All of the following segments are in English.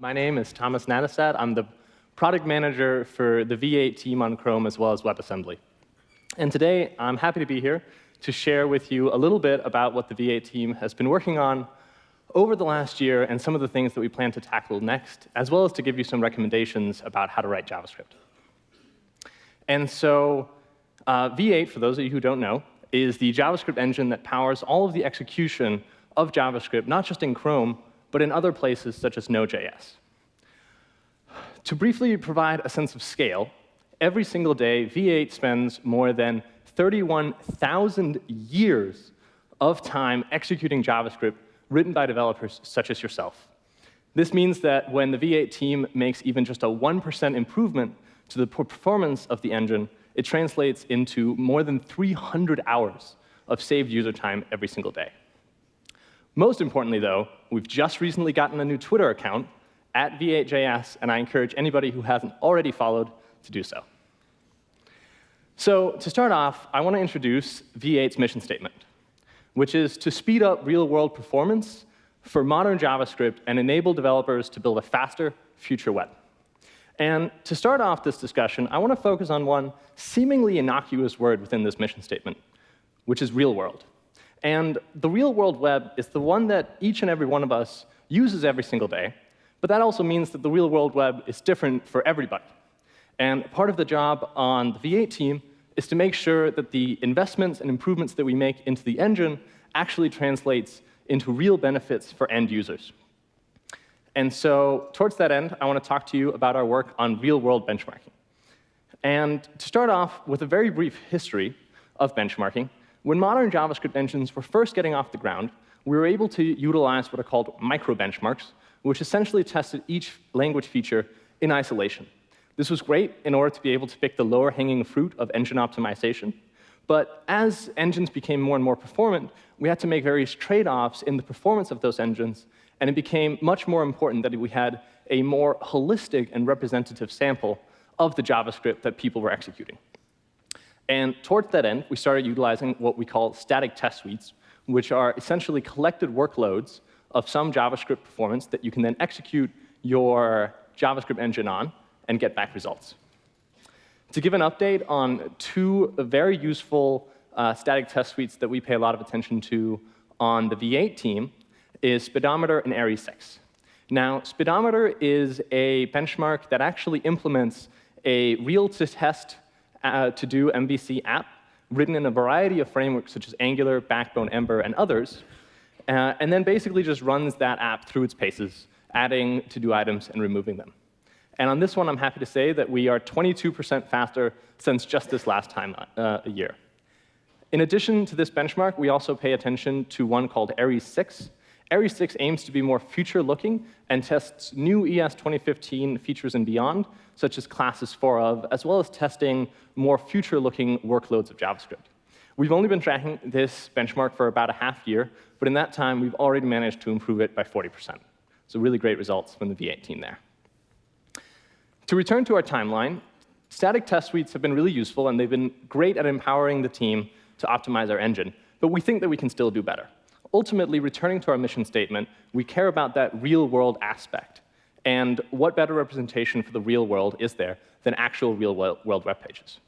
My name is Thomas Nattestad. I'm the product manager for the V8 team on Chrome as well as WebAssembly. And today, I'm happy to be here to share with you a little bit about what the V8 team has been working on over the last year and some of the things that we plan to tackle next, as well as to give you some recommendations about how to write JavaScript. And so uh, V8, for those of you who don't know, is the JavaScript engine that powers all of the execution of JavaScript, not just in Chrome, but in other places such as Node.js. To briefly provide a sense of scale, every single day, V8 spends more than 31,000 years of time executing JavaScript written by developers such as yourself. This means that when the V8 team makes even just a 1% improvement to the performance of the engine, it translates into more than 300 hours of saved user time every single day. Most importantly, though, we've just recently gotten a new Twitter account at V8JS, and I encourage anybody who hasn't already followed to do so. So to start off, I want to introduce V8's mission statement, which is to speed up real-world performance for modern JavaScript and enable developers to build a faster future web. And to start off this discussion, I want to focus on one seemingly innocuous word within this mission statement, which is real world. And the real world web is the one that each and every one of us uses every single day. But that also means that the real world web is different for everybody. And part of the job on the V8 team is to make sure that the investments and improvements that we make into the engine actually translates into real benefits for end users. And so towards that end, I want to talk to you about our work on real-world benchmarking. And to start off with a very brief history of benchmarking, when modern JavaScript engines were first getting off the ground, we were able to utilize what are called micro-benchmarks, which essentially tested each language feature in isolation. This was great in order to be able to pick the lower-hanging fruit of engine optimization. But as engines became more and more performant, we had to make various trade-offs in the performance of those engines, and it became much more important that we had a more holistic and representative sample of the JavaScript that people were executing. And towards that end, we started utilizing what we call static test suites, which are essentially collected workloads of some JavaScript performance that you can then execute your JavaScript engine on and get back results. To give an update on two very useful uh, static test suites that we pay a lot of attention to on the V8 team is Speedometer and ARES-6. Now, Speedometer is a benchmark that actually implements a real-to-test uh, TodoMVC app written in a variety of frameworks such as Angular, Backbone, Ember, and others, uh, and then basically just runs that app through its paces, adding to-do items and removing them. And on this one, I'm happy to say that we are 22% faster since just this last time uh, a year. In addition to this benchmark, we also pay attention to one called ARES-6, ARES-6 aims to be more future-looking and tests new ES 2015 features and beyond, such as classes for of, as well as testing more future-looking workloads of JavaScript. We've only been tracking this benchmark for about a half year, but in that time, we've already managed to improve it by 40%. So really great results from the V8 team there. To return to our timeline, static test suites have been really useful, and they've been great at empowering the team to optimize our engine. But we think that we can still do better ultimately, returning to our mission statement, we care about that real-world aspect. And what better representation for the real world is there than actual real-world web pages?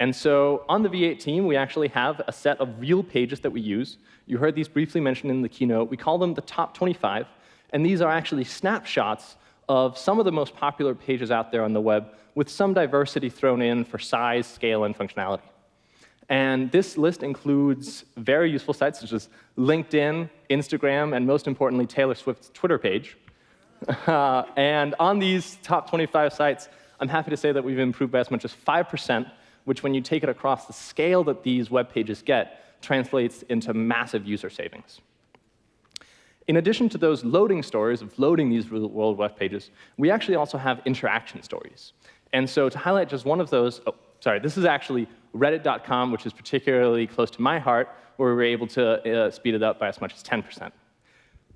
And so on the V8 team, we actually have a set of real pages that we use. You heard these briefly mentioned in the keynote. We call them the top 25. And these are actually snapshots of some of the most popular pages out there on the web with some diversity thrown in for size, scale, and functionality. And this list includes very useful sites such as LinkedIn, Instagram, and most importantly, Taylor Swift's Twitter page. Uh, and on these top 25 sites, I'm happy to say that we've improved by as much as 5%, which when you take it across the scale that these web pages get, translates into massive user savings. In addition to those loading stories of loading these real-world web pages, we actually also have interaction stories. And so to highlight just one of those, oh, sorry, this is actually reddit.com, which is particularly close to my heart, where we were able to uh, speed it up by as much as 10%.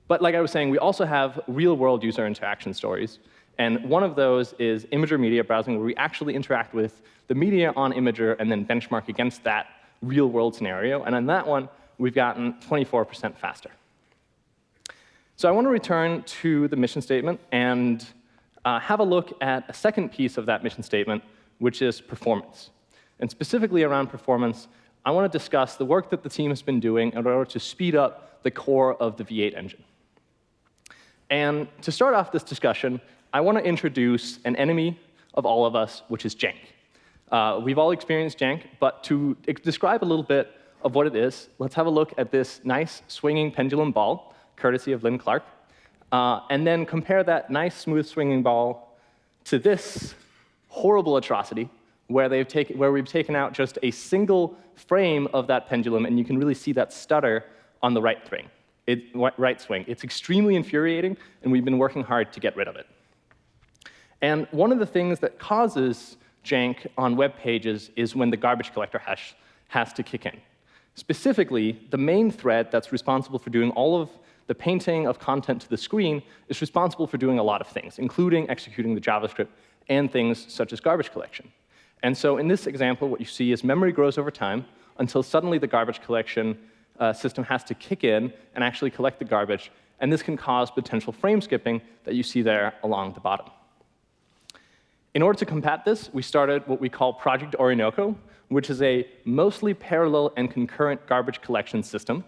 But like I was saying, we also have real-world user interaction stories. And one of those is Imgur media browsing, where we actually interact with the media on Imgur and then benchmark against that real-world scenario. And on that one, we've gotten 24% faster. So I want to return to the mission statement and uh, have a look at a second piece of that mission statement, which is performance. And specifically around performance, I want to discuss the work that the team has been doing in order to speed up the core of the V8 engine. And to start off this discussion, I want to introduce an enemy of all of us, which is jank. Uh, we've all experienced jank, but to describe a little bit of what it is, let's have a look at this nice swinging pendulum ball, courtesy of Lin Clark, uh, and then compare that nice smooth swinging ball to this horrible atrocity where, they've taken, where we've taken out just a single frame of that pendulum, and you can really see that stutter on the right swing. It, right swing. It's extremely infuriating, and we've been working hard to get rid of it. And one of the things that causes jank on web pages is when the garbage collector hash has to kick in. Specifically, the main thread that's responsible for doing all of the painting of content to the screen is responsible for doing a lot of things, including executing the JavaScript and things such as garbage collection. And so in this example, what you see is memory grows over time until suddenly the garbage collection uh, system has to kick in and actually collect the garbage. And this can cause potential frame skipping that you see there along the bottom. In order to combat this, we started what we call Project Orinoco, which is a mostly parallel and concurrent garbage collection system.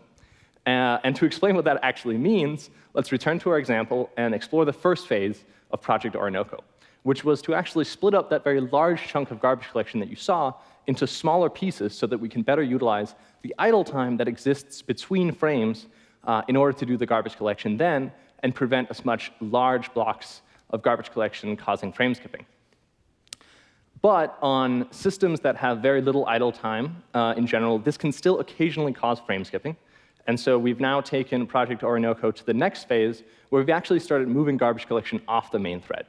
Uh, and to explain what that actually means, let's return to our example and explore the first phase of Project Orinoco, which was to actually split up that very large chunk of garbage collection that you saw into smaller pieces so that we can better utilize the idle time that exists between frames uh, in order to do the garbage collection then and prevent as much large blocks of garbage collection causing frame skipping. But on systems that have very little idle time uh, in general, this can still occasionally cause frame skipping. And so we've now taken Project Orinoco to the next phase, where we've actually started moving garbage collection off the main thread.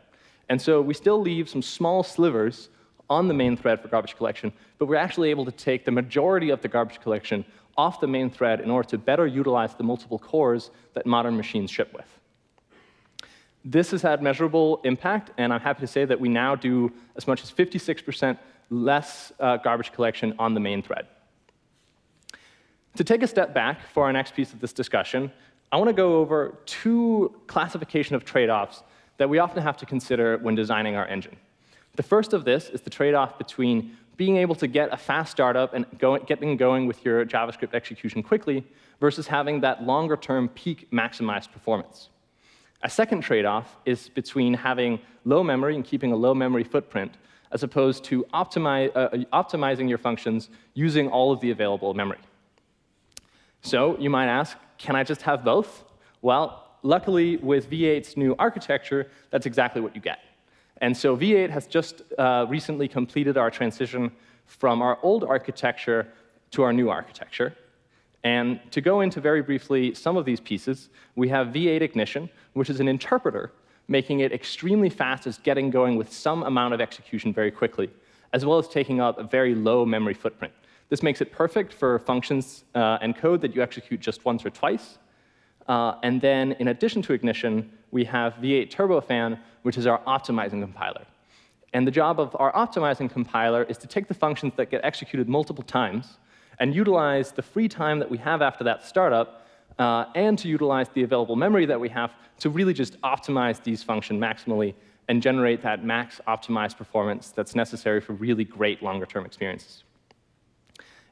And so we still leave some small slivers on the main thread for garbage collection, but we're actually able to take the majority of the garbage collection off the main thread in order to better utilize the multiple cores that modern machines ship with. This has had measurable impact, and I'm happy to say that we now do as much as 56% less uh, garbage collection on the main thread. To take a step back for our next piece of this discussion, I want to go over two classification of trade-offs that we often have to consider when designing our engine. The first of this is the trade-off between being able to get a fast startup and go, getting going with your JavaScript execution quickly versus having that longer-term peak maximized performance. A second trade-off is between having low memory and keeping a low memory footprint, as opposed to optimi uh, optimizing your functions using all of the available memory. So you might ask, can I just have both? Well, luckily, with V8's new architecture, that's exactly what you get. And so V8 has just uh, recently completed our transition from our old architecture to our new architecture. And to go into very briefly some of these pieces, we have V8 Ignition, which is an interpreter, making it extremely fast as getting going with some amount of execution very quickly, as well as taking up a very low memory footprint. This makes it perfect for functions uh, and code that you execute just once or twice. Uh, and then in addition to Ignition, we have V8 Turbofan, which is our optimizing compiler. And the job of our optimizing compiler is to take the functions that get executed multiple times and utilize the free time that we have after that startup uh, and to utilize the available memory that we have to really just optimize these functions maximally and generate that max optimized performance that's necessary for really great longer-term experiences.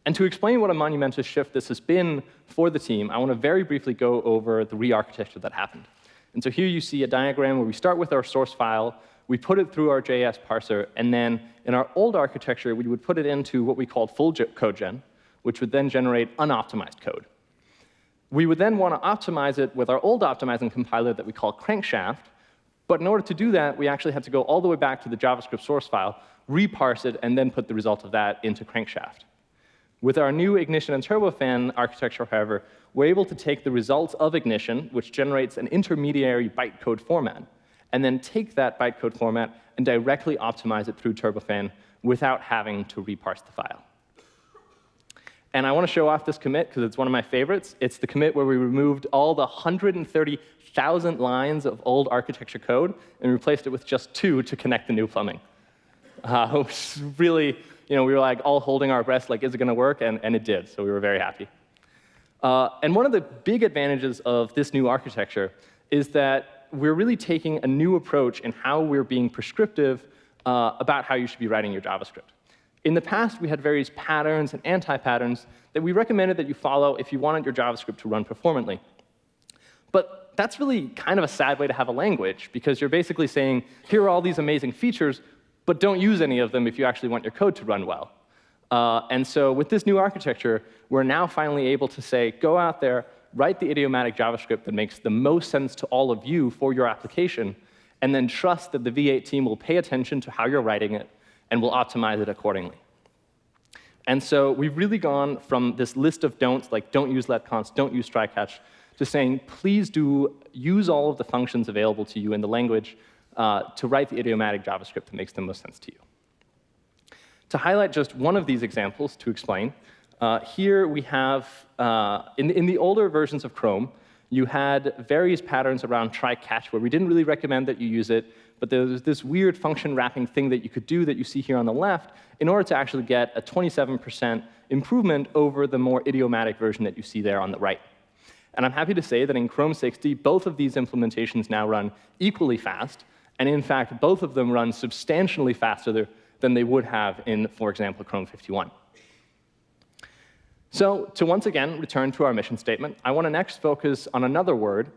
And to explain what a monumental shift this has been for the team, I want to very briefly go over the re-architecture that happened. And so here you see a diagram where we start with our source file, we put it through our JS parser, and then in our old architecture, we would put it into what we called full-codegen, which would then generate unoptimized code. We would then want to optimize it with our old optimizing compiler that we call Crankshaft, but in order to do that, we actually had to go all the way back to the JavaScript source file, reparse it, and then put the result of that into Crankshaft. With our new Ignition and Turbofan architecture, however, we're able to take the results of Ignition, which generates an intermediary bytecode format, and then take that bytecode format and directly optimize it through Turbofan without having to reparse the file. And I want to show off this commit because it's one of my favorites. It's the commit where we removed all the 130,000 lines of old architecture code and replaced it with just two to connect the new plumbing. Uh, really, you know, we were like all holding our breath, like, is it going to work? And, and it did, so we were very happy. Uh, and one of the big advantages of this new architecture is that we're really taking a new approach in how we're being prescriptive uh, about how you should be writing your JavaScript. In the past, we had various patterns and anti-patterns that we recommended that you follow if you wanted your JavaScript to run performantly. But that's really kind of a sad way to have a language, because you're basically saying, here are all these amazing features, but don't use any of them if you actually want your code to run well. Uh, and so with this new architecture, we're now finally able to say, go out there, write the idiomatic JavaScript that makes the most sense to all of you for your application, and then trust that the V8 team will pay attention to how you're writing it and we'll optimize it accordingly. And so we've really gone from this list of don'ts, like don't use letconst, don't use try catch, to saying please do use all of the functions available to you in the language uh, to write the idiomatic JavaScript that makes the most sense to you. To highlight just one of these examples to explain, uh, here we have, uh, in, in the older versions of Chrome, you had various patterns around try-catch where we didn't really recommend that you use it, but there was this weird function wrapping thing that you could do that you see here on the left in order to actually get a 27% improvement over the more idiomatic version that you see there on the right. And I'm happy to say that in Chrome 60, both of these implementations now run equally fast, and in fact, both of them run substantially faster than they would have in, for example, Chrome 51. So to once again return to our mission statement, I want to next focus on another word,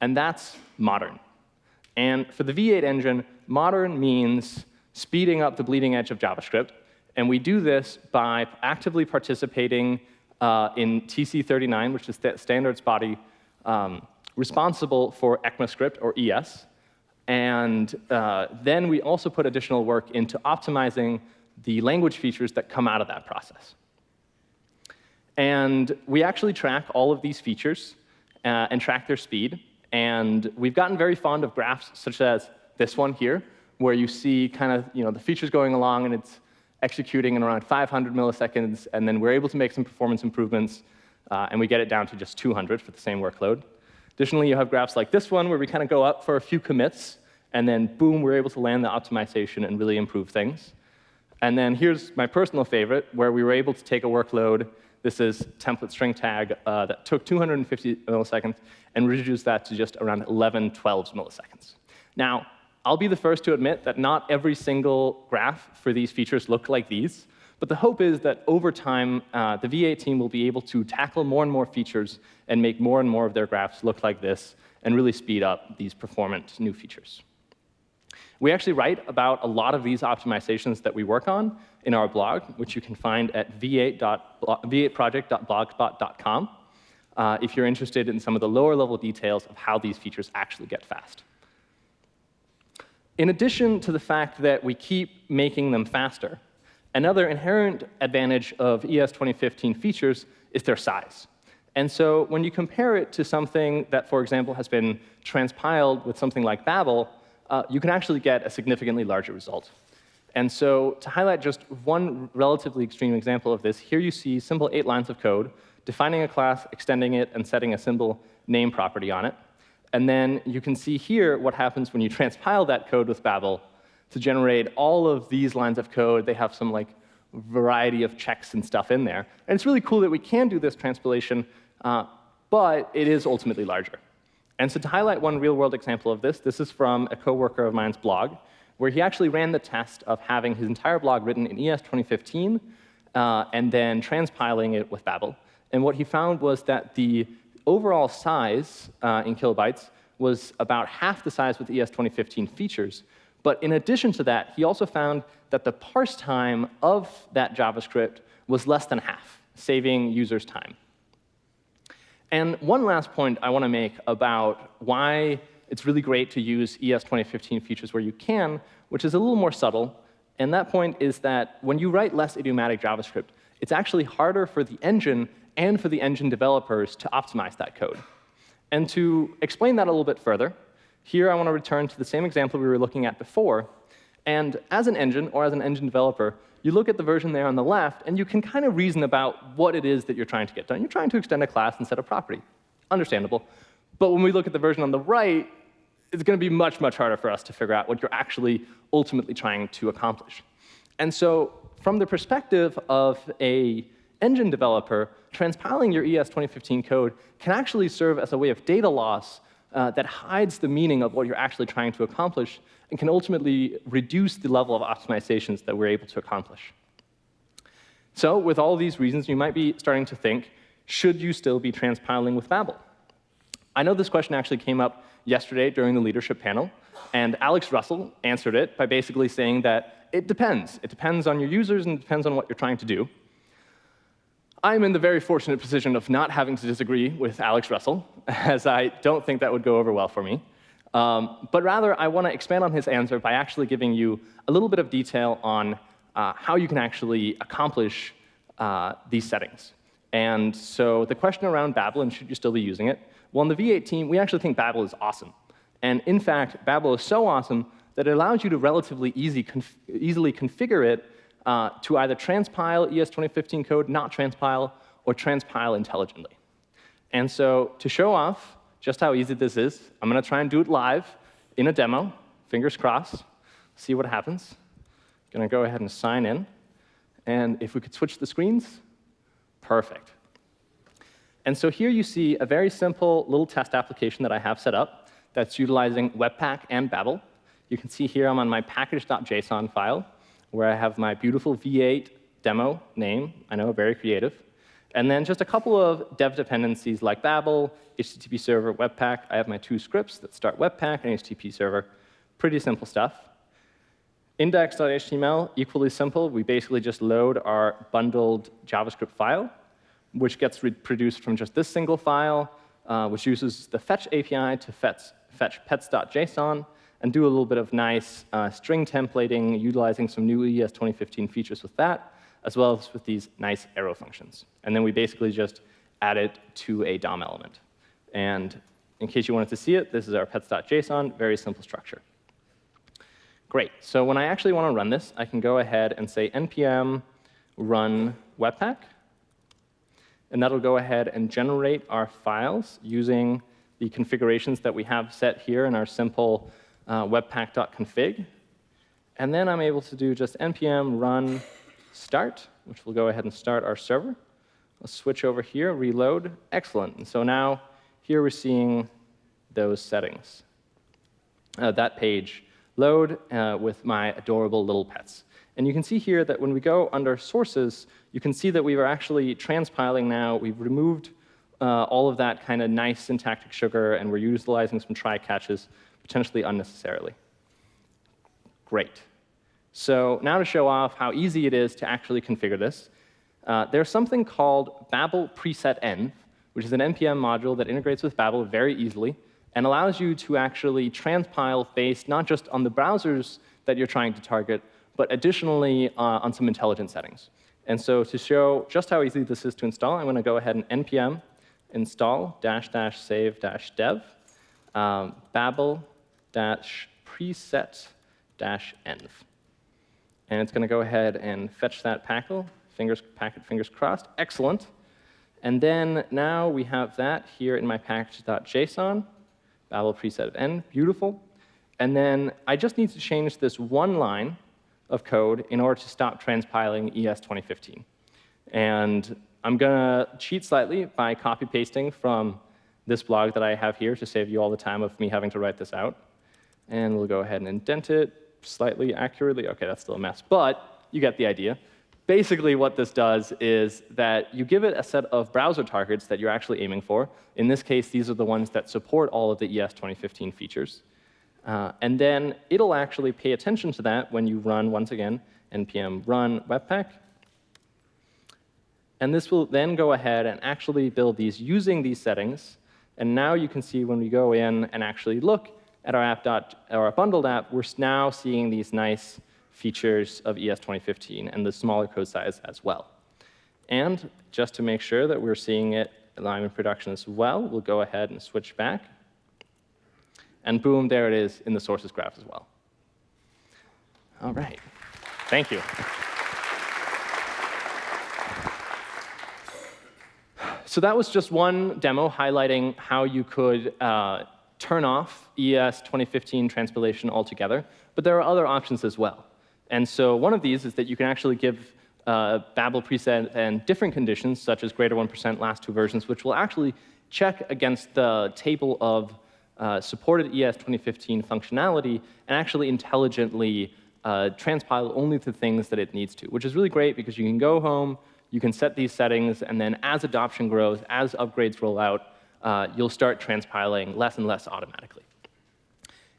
and that's modern. And for the V8 engine, modern means speeding up the bleeding edge of JavaScript. And we do this by actively participating uh, in TC39, which is the standards body um, responsible for ECMAScript, or ES. And uh, then we also put additional work into optimizing the language features that come out of that process. And we actually track all of these features uh, and track their speed. And we've gotten very fond of graphs such as this one here, where you see kind of you know, the features going along and it's executing in around 500 milliseconds, and then we're able to make some performance improvements, uh, and we get it down to just 200 for the same workload. Additionally, you have graphs like this one, where we kind of go up for a few commits, and then boom, we're able to land the optimization and really improve things. And then here's my personal favorite, where we were able to take a workload this is template string tag uh, that took 250 milliseconds and reduced that to just around 11 12 milliseconds. Now, I'll be the first to admit that not every single graph for these features look like these, but the hope is that over time, uh, the V8 team will be able to tackle more and more features and make more and more of their graphs look like this and really speed up these performant new features. We actually write about a lot of these optimizations that we work on in our blog, which you can find at v8project.blogspot.com uh, if you're interested in some of the lower level details of how these features actually get fast. In addition to the fact that we keep making them faster, another inherent advantage of ES 2015 features is their size. And so when you compare it to something that, for example, has been transpiled with something like Babel, uh, you can actually get a significantly larger result. And so to highlight just one relatively extreme example of this, here you see simple eight lines of code, defining a class, extending it, and setting a symbol name property on it. And then you can see here what happens when you transpile that code with Babel to generate all of these lines of code. They have some like variety of checks and stuff in there. And it's really cool that we can do this transpilation, uh, but it is ultimately larger. And so to highlight one real-world example of this, this is from a coworker of mine's blog, where he actually ran the test of having his entire blog written in ES 2015 uh, and then transpiling it with Babel. And what he found was that the overall size uh, in kilobytes was about half the size with ES 2015 features. But in addition to that, he also found that the parse time of that JavaScript was less than half, saving users time. And one last point I want to make about why it's really great to use ES 2015 features where you can, which is a little more subtle. And that point is that when you write less idiomatic JavaScript, it's actually harder for the engine and for the engine developers to optimize that code. And to explain that a little bit further, here I want to return to the same example we were looking at before. And as an engine or as an engine developer, you look at the version there on the left, and you can kind of reason about what it is that you're trying to get done. You're trying to extend a class set a property. Understandable. But when we look at the version on the right, it's going to be much, much harder for us to figure out what you're actually ultimately trying to accomplish. And so from the perspective of a engine developer, transpiling your ES 2015 code can actually serve as a way of data loss uh, that hides the meaning of what you're actually trying to accomplish and can ultimately reduce the level of optimizations that we're able to accomplish. So with all these reasons, you might be starting to think, should you still be transpiling with Babel? I know this question actually came up yesterday during the leadership panel, and Alex Russell answered it by basically saying that it depends. It depends on your users and it depends on what you're trying to do. I'm in the very fortunate position of not having to disagree with Alex Russell, as I don't think that would go over well for me. Um, but rather, I want to expand on his answer by actually giving you a little bit of detail on uh, how you can actually accomplish uh, these settings. And so the question around Babel and should you still be using it, well, in the V8 team, we actually think Babel is awesome. And in fact, Babel is so awesome that it allows you to relatively easy conf easily configure it uh, to either transpile ES 2015 code, not transpile, or transpile intelligently. And so to show off just how easy this is, I'm going to try and do it live in a demo, fingers crossed, see what happens. Going to go ahead and sign in. And if we could switch the screens, perfect. And so here you see a very simple little test application that I have set up that's utilizing Webpack and Babel. You can see here I'm on my package.json file, where I have my beautiful V8 demo name. I know, very creative. And then just a couple of dev dependencies like Babel, HTTP server, Webpack. I have my two scripts that start Webpack and HTTP server. Pretty simple stuff. Index.html, equally simple. We basically just load our bundled JavaScript file, which gets reproduced from just this single file, uh, which uses the fetch API to fetch, fetch pets.json and do a little bit of nice uh, string templating, utilizing some new ES 2015 features with that, as well as with these nice arrow functions. And then we basically just add it to a DOM element. And in case you wanted to see it, this is our pets.json, very simple structure. Great. So when I actually want to run this, I can go ahead and say npm run webpack. And that'll go ahead and generate our files using the configurations that we have set here in our simple uh, webpack.config. And then I'm able to do just npm run start, which will go ahead and start our server. Let's switch over here, reload. Excellent. And so now here we're seeing those settings. Uh, that page load uh, with my adorable little pets. And you can see here that when we go under sources, you can see that we are actually transpiling now. We've removed uh, all of that kind of nice syntactic sugar, and we're utilizing some try catches potentially unnecessarily. Great. So now to show off how easy it is to actually configure this, uh, there's something called Babel preset env, which is an NPM module that integrates with Babel very easily and allows you to actually transpile based not just on the browsers that you're trying to target, but additionally uh, on some intelligent settings. And so to show just how easy this is to install, I'm going to go ahead and npm install dash dash save dash dev um, babel dash preset dash env. And it's going to go ahead and fetch that packle, fingers, packet fingers crossed. Excellent. And then now we have that here in my package.json. Babel preset of n, beautiful. And then I just need to change this one line of code in order to stop transpiling ES 2015. And I'm going to cheat slightly by copy pasting from this blog that I have here to save you all the time of me having to write this out. And we'll go ahead and indent it slightly accurately. OK, that's still a mess. But you get the idea. Basically, what this does is that you give it a set of browser targets that you're actually aiming for. In this case, these are the ones that support all of the ES 2015 features. Uh, and then it'll actually pay attention to that when you run, once again, npm run webpack. And this will then go ahead and actually build these using these settings. And now you can see when we go in and actually look at our app dot, our bundled app, we're now seeing these nice features of ES 2015 and the smaller code size as well. And just to make sure that we're seeing it live in production as well, we'll go ahead and switch back. And boom, there it is in the sources graph as well. All right. Thank you. So that was just one demo highlighting how you could uh, turn off ES 2015 transpilation altogether. But there are other options as well. And so one of these is that you can actually give uh, Babel preset env different conditions, such as greater 1% last two versions, which will actually check against the table of uh, supported ES 2015 functionality and actually intelligently uh, transpile only the things that it needs to, which is really great because you can go home, you can set these settings, and then as adoption grows, as upgrades roll out, uh, you'll start transpiling less and less automatically.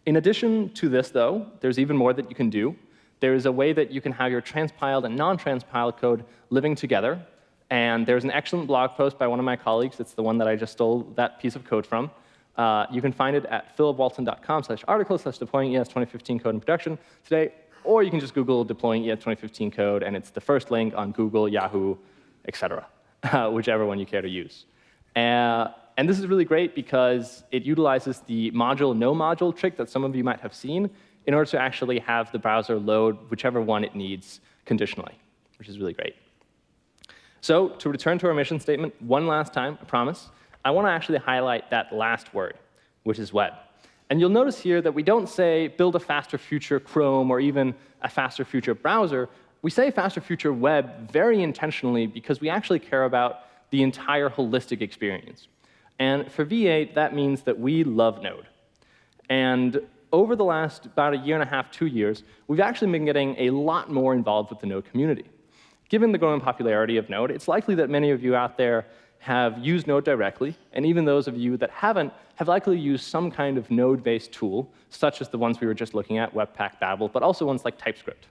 In addition to this, though, there's even more that you can do. There is a way that you can have your transpiled and non-transpiled code living together. And there's an excellent blog post by one of my colleagues. It's the one that I just stole that piece of code from. Uh, you can find it at philipwalton.com slash article slash deploying ES 2015 code in production today. Or you can just Google deploying ES 2015 code, and it's the first link on Google, Yahoo, etc., uh, whichever one you care to use. Uh, and this is really great because it utilizes the module no module trick that some of you might have seen in order to actually have the browser load whichever one it needs conditionally, which is really great. So to return to our mission statement one last time, I promise, I want to actually highlight that last word, which is web. And you'll notice here that we don't say build a faster future Chrome or even a faster future browser. We say faster future web very intentionally because we actually care about the entire holistic experience. And for V8, that means that we love Node. And over the last about a year and a half, two years, we've actually been getting a lot more involved with the Node community. Given the growing popularity of Node, it's likely that many of you out there have used Node directly, and even those of you that haven't have likely used some kind of Node-based tool, such as the ones we were just looking at, Webpack, Babel, but also ones like TypeScript.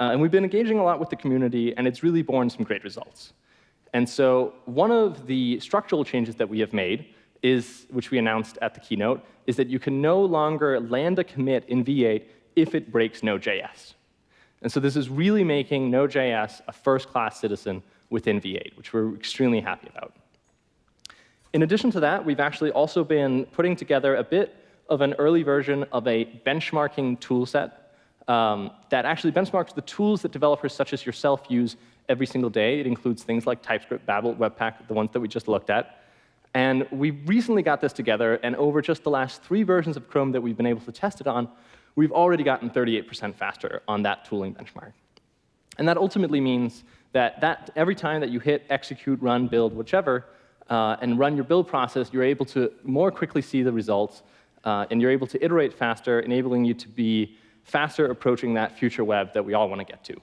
Uh, and we've been engaging a lot with the community, and it's really borne some great results. And so one of the structural changes that we have made is, which we announced at the keynote, is that you can no longer land a commit in V8 if it breaks Node.js. And so this is really making Node.js a first-class citizen within V8, which we're extremely happy about. In addition to that, we've actually also been putting together a bit of an early version of a benchmarking toolset um, that actually benchmarks the tools that developers such as yourself use every single day. It includes things like TypeScript, Babel, Webpack, the ones that we just looked at. And we recently got this together, and over just the last three versions of Chrome that we've been able to test it on, we've already gotten 38% faster on that tooling benchmark. And that ultimately means that, that every time that you hit execute, run, build, whichever, uh, and run your build process, you're able to more quickly see the results, uh, and you're able to iterate faster, enabling you to be faster approaching that future web that we all want to get to.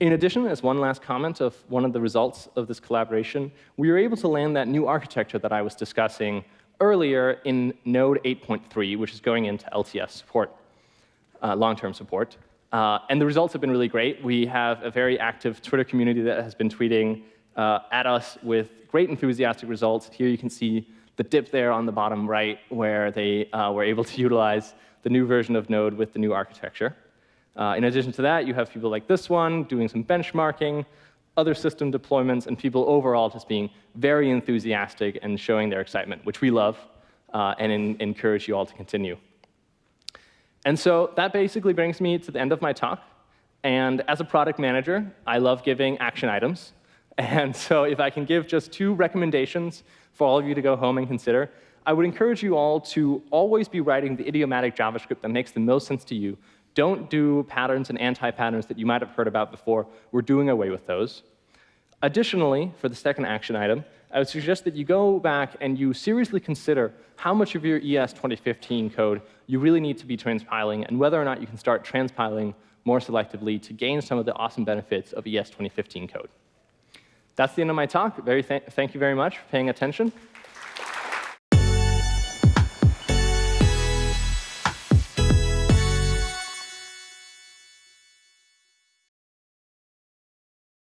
In addition, as one last comment of one of the results of this collaboration, we were able to land that new architecture that I was discussing earlier in Node 8.3, which is going into LTS support, uh, long-term support. Uh, and the results have been really great. We have a very active Twitter community that has been tweeting uh, at us with great enthusiastic results. Here you can see the dip there on the bottom right, where they uh, were able to utilize the new version of Node with the new architecture. Uh, in addition to that, you have people like this one doing some benchmarking, other system deployments, and people overall just being very enthusiastic and showing their excitement, which we love uh, and in, encourage you all to continue. And so that basically brings me to the end of my talk. And as a product manager, I love giving action items. And so if I can give just two recommendations for all of you to go home and consider, I would encourage you all to always be writing the idiomatic JavaScript that makes the most sense to you don't do patterns and anti-patterns that you might have heard about before. We're doing away with those. Additionally, for the second action item, I would suggest that you go back and you seriously consider how much of your ES 2015 code you really need to be transpiling and whether or not you can start transpiling more selectively to gain some of the awesome benefits of ES 2015 code. That's the end of my talk. Very th thank you very much for paying attention.